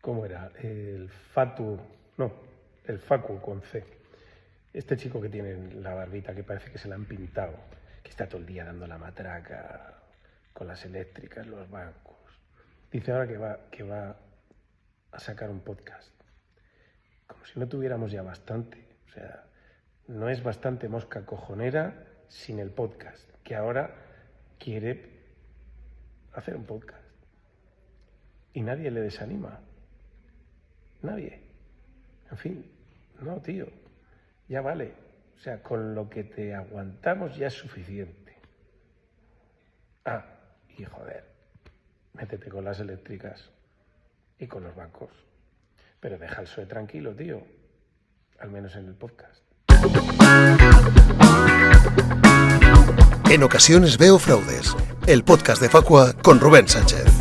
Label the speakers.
Speaker 1: ¿Cómo era? El Fatu. No, el Facu con C. Este chico que tiene la barbita que parece que se la han pintado, que está todo el día dando la matraca con las eléctricas, los bancos. Dice ahora que va, que va a sacar un podcast. Como si no tuviéramos ya bastante. O sea, no es bastante mosca cojonera sin el podcast, que ahora quiere hacer un podcast. Y nadie le desanima. Nadie. En fin, no, tío, ya vale. O sea, con lo que te aguantamos ya es suficiente. Ah, y joder, métete con las eléctricas y con los bancos. Pero deja el suelo tranquilo, tío. Al menos en el podcast.
Speaker 2: En ocasiones veo fraudes. El podcast de Facua con Rubén Sánchez.